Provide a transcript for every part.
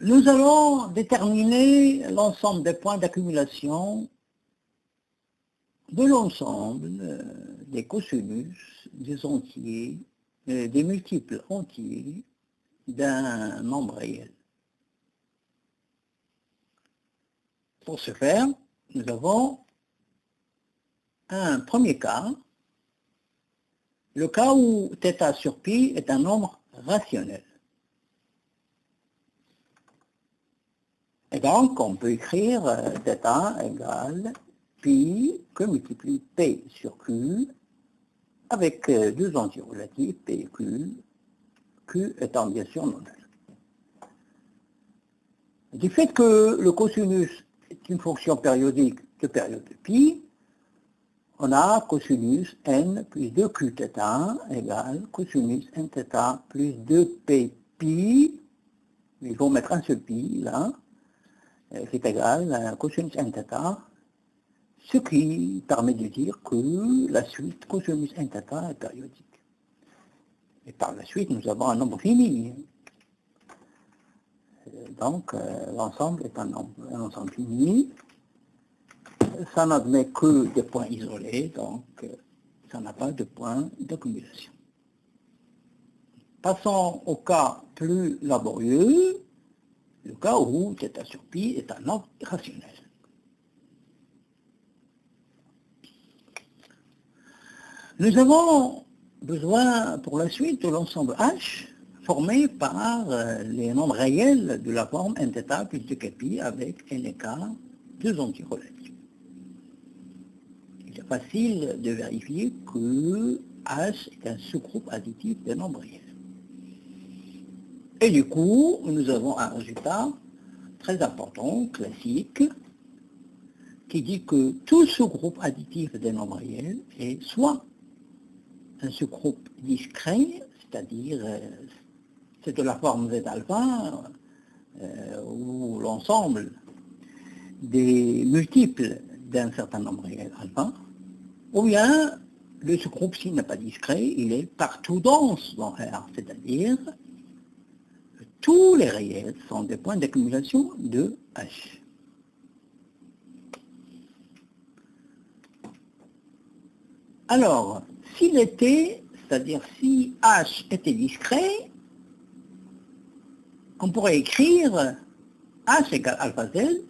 Nous allons déterminer l'ensemble des points d'accumulation de l'ensemble euh, des cosinus, des entiers, euh, des multiples entiers d'un nombre réel. Pour ce faire, nous avons un premier cas, le cas où θ sur pi est un nombre rationnel. Et donc, on peut écrire θ égale pi que multiplie p sur q avec deux entiers relatifs, p et q, q étant bien sûr non Du fait que le cosinus est une fonction périodique de période de pi, on a cosinus n plus 2qθ égale cosinus nθ plus 2p pi, il faut mettre un seul pi là, qui est égal à cosinus nθ, ce qui permet de dire que la suite cosinus nθ est périodique. Et par la suite, nous avons un nombre fini. Donc, euh, l'ensemble est un, nombre, un ensemble fini. Ça n'admet que des points isolés, donc euh, ça n'a pas de point d'accumulation. Passons au cas plus laborieux, le cas où θ sur pi est un ordre rationnel. Nous avons besoin pour la suite de l'ensemble H formé par euh, les nombres réels de la forme nθ plus 2kpi avec nk, deux antirelatifs. Il est facile de vérifier que H est un sous-groupe additif des nombres réels. Et du coup, nous avons un résultat très important, classique, qui dit que tout sous-groupe additif des nombres réels est soit un sous-groupe discret, c'est-à-dire euh, c'est de la forme Z alpha, euh, ou l'ensemble des multiples d'un certain nombre réel alpha, ou bien le sous-groupe s'il n'est pas discret, il est partout dense dans R, c'est-à-dire tous les réels sont des points d'accumulation de H. Alors, s'il était, c'est-à-dire si H était discret, on pourrait écrire H égale alpha Z,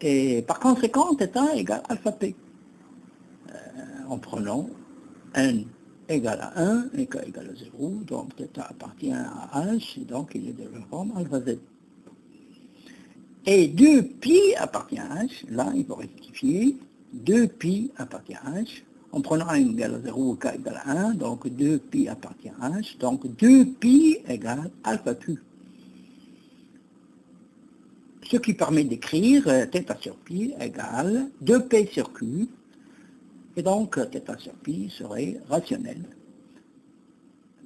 et par conséquent, θ égale alpha P, euh, en prenant N égale à 1 et K égale à 0, donc θ appartient à H, et donc il est de la forme alpha Z. Et 2pi appartient à H, là il faut rectifier, 2pi appartient à H, en prenant n égale à 0 k égale à 1, donc 2pi appartient à h, donc 2pi égale alpha q. Ce qui permet d'écrire θ sur pi égale 2p sur q, et donc θ sur pi serait rationnel.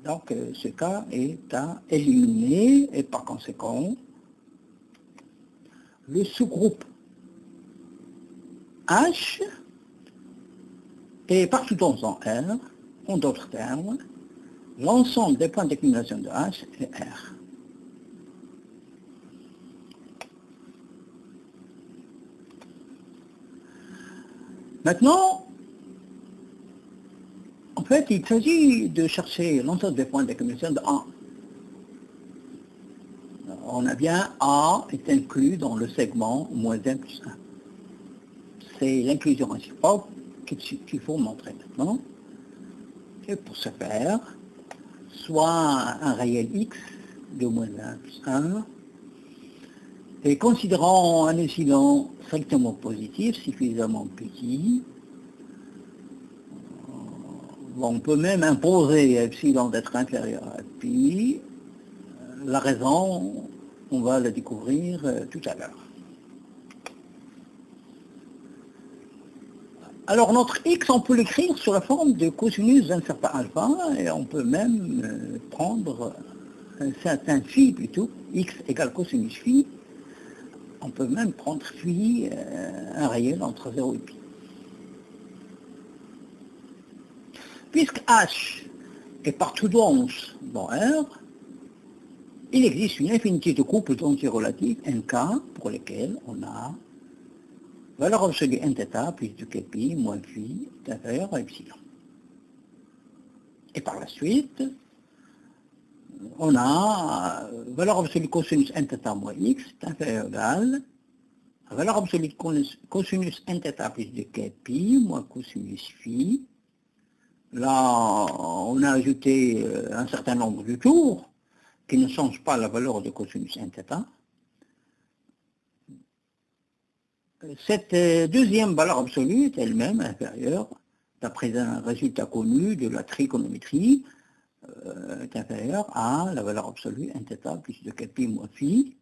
Donc ce cas est à éliminer, et par conséquent, le sous-groupe H et partout dans R, en d'autres termes, l'ensemble des points d'accumulation de H est R. Maintenant, en fait, il s'agit de chercher l'ensemble des points d'accumulation de A. On a bien A est inclus dans le segment moins 1 plus 1. C'est l'inclusion réciproque qu'il faut montrer maintenant. Et pour ce faire, soit un réel x de moins 1 plus 1, et considérant un epsilon strictement positif, suffisamment petit, on peut même imposer à epsilon d'être inférieur à pi. La raison, on va la découvrir euh, tout à l'heure. Alors notre x, on peut l'écrire sous la forme de cosinus d'un certain alpha, et on peut même euh, prendre un certain phi plutôt, x égale cosinus phi, on peut même prendre phi, euh, un réel entre 0 et pi. Puisque h est partout dense dans R, il existe une infinité de couples antirelatifs NK pour lesquels on a valeur absolue nθ plus de kpi moins phi est inférieur à epsilon. Et par la suite, on a valeur absolue cosinus nθ moins x est inférieur à égal la valeur absolue de cosinus nθ plus de kpi moins cosinus phi. Là, on a ajouté euh, un certain nombre de tours qui ne changent pas la valeur de cosinus nθ. Cette euh, deuxième valeur absolue est elle-même inférieure, d'après un résultat connu de la trigonométrie, euh, est inférieure à la valeur absolue nθ plus de kpi moins phi,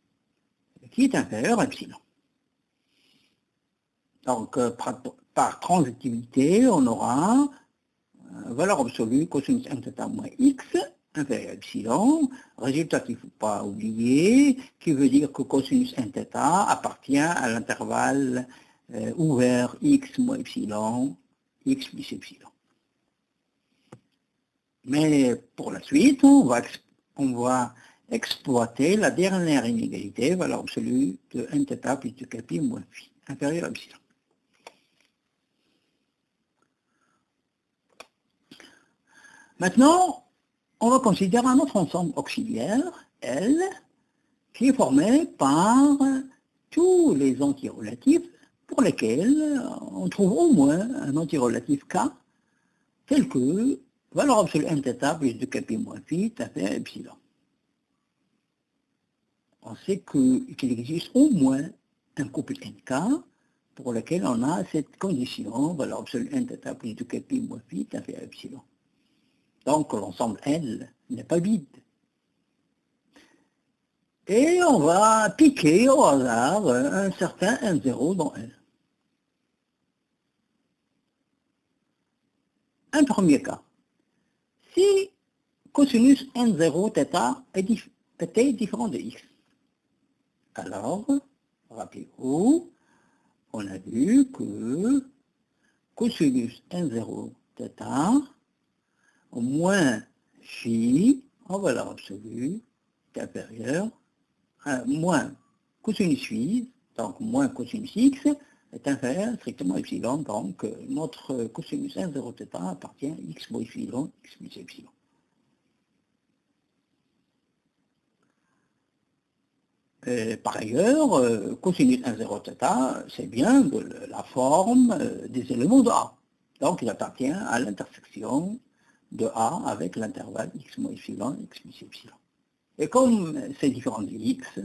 qui est inférieure à epsilon. Donc, euh, par, transitivité, on aura valeur absolue cosinus nθ moins x inférieur à epsilon, résultat qu'il ne faut pas oublier, qui veut dire que cosinus nθ appartient à l'intervalle euh, ouvert x moins epsilon, x plus epsilon. Mais pour la suite, on va, on va exploiter la dernière inégalité, valeur absolue de nθ plus de kpi moins phi, inférieur à epsilon. Maintenant, on va considérer un autre ensemble auxiliaire, L, qui est formé par tous les antirelatifs pour lesquels on trouve au moins un antirelatif K, tel que valeur absolue nθ plus de kp moins phi fait epsilon. On sait qu'il existe au moins un couple nk pour lequel on a cette condition, valeur absolue nθ plus de kp moins phi fait epsilon. Donc l'ensemble L n'est pas vide. Et on va piquer au hasard un certain N0 dans L. Un premier cas. Si cosinus N0 θ était différent de x, alors, rappelez-vous, on a vu que cosinus N0 θ moins phi en valeur absolue est inférieur à moins cosinus phi, donc moins cosinus x, est inférieur strictement epsilon, donc euh, notre cosinus 1, 0 θ appartient à x moins epsilon, x plus epsilon. par ailleurs, euh, cosinus 1, 0 θ, c'est bien de la forme euh, des éléments de A. Donc il appartient à l'intersection de A avec l'intervalle x moins epsilon, x plus epsilon. Et comme c'est différent de x,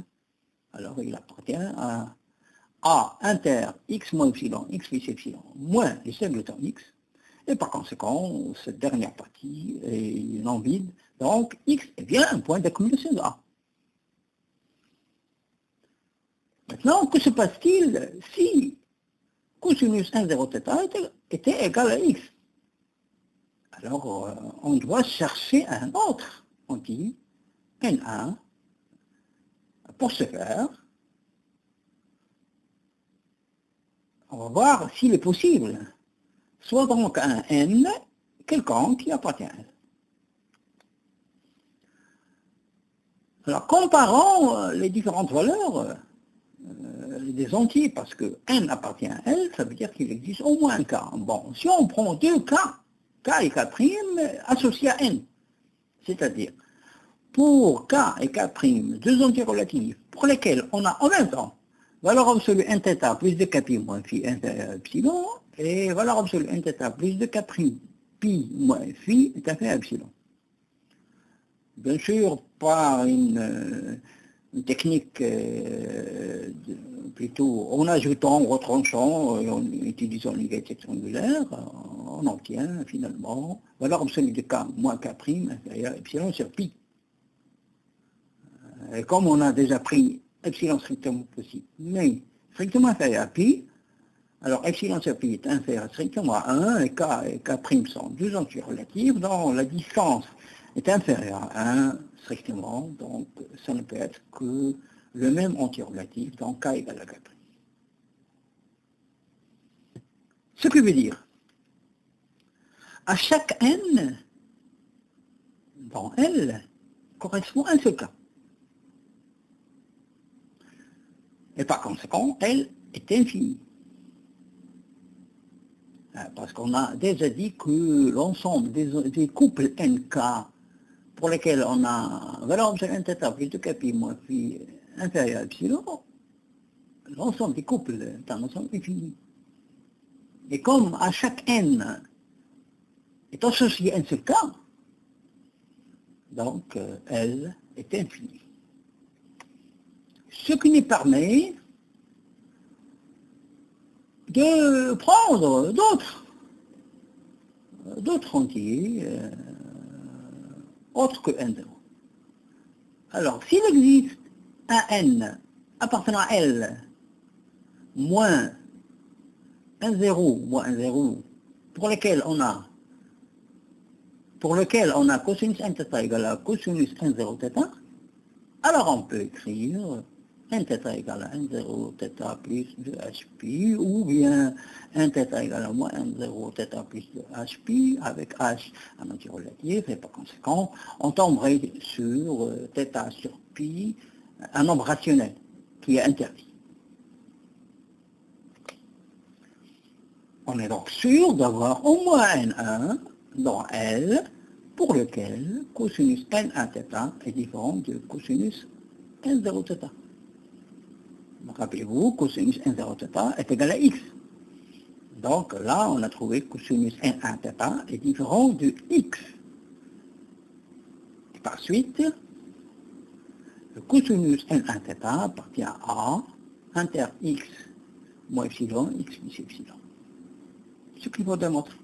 alors il appartient à A inter x moins epsilon, x plus epsilon, moins les singletons x, et par conséquent, cette dernière partie est non vide, donc x est bien un point d'accumulation de A. Maintenant, que se passe-t-il si cosinus 1, 0 θ était égal à x? Alors, euh, on doit chercher un autre anti, N1. Pour ce faire, on va voir s'il est possible, soit donc un N quelconque qui appartient à L. Alors, comparons euh, les différentes valeurs euh, des entiers, parce que N appartient à L, ça veut dire qu'il existe au moins un K. Bon, si on prend deux cas, K et K' associés à N. C'est-à-dire, pour K et K', deux entiers relatifs, pour lesquels on a en même temps valeur absolue nθ plus de K' moins phi epsilon, et valeur absolue nθ plus de K' pi moins phi est à epsilon. Bien sûr, par une, euh, technique euh, plutôt en ajoutant, en retranchant, euh, en utilisant l'égalité triangulaire, on obtient finalement valeur absolue de k moins k' inférieur à epsilon sur pi. Euh, et comme on a déjà pris epsilon strictement possible, mais strictement inférieur à pi, alors epsilon sur pi est inférieur strictement à 1, et k et k' sont deux entiers relatifs, donc la distance est inférieure à 1 strictement, donc ça ne peut être que le même entier relatif, donc k égale à k'. Ce qui veut dire à chaque n, dans L, correspond un seul cas. Et par conséquent, L est infini. Euh, parce qu'on a déjà dit que l'ensemble des, couples NK pour lesquels on a valeur n θ plus 2 k moins phi inférieur à epsilon, l'ensemble des couples est un ensemble infini. Et comme à chaque n est associé un seul cas, donc euh, L est infini. Ce qui nous permet de prendre d'autres, d'autres entiers euh, autres que n0. Alors, s'il existe un n appartenant à L moins un 0 moins un 0 pour lequel on a pour lequel on a cosinus n θ égale à cosinus n 0 θ, alors on peut écrire n θ égale à n0 θ plus 2hπ, ou bien n θ égale à moins n0 θ plus 2hπ, avec h un antirelatif, et par conséquent, on tomberait sur euh, θ sur pi, un nombre rationnel, qui est interdit. On est donc sûr d'avoir au moins n1 dans L, pour lequel cosinus n1θ est différent de cosinus n0θ. Rappelez-vous, cosinus n0θ est égal à x. Donc là, on a trouvé que cosinus n1θ est différent de x. Et par suite, le cosinus n1θ appartient à A inter x moins epsilon, x plus epsilon. Ce qu'il faut démontrer.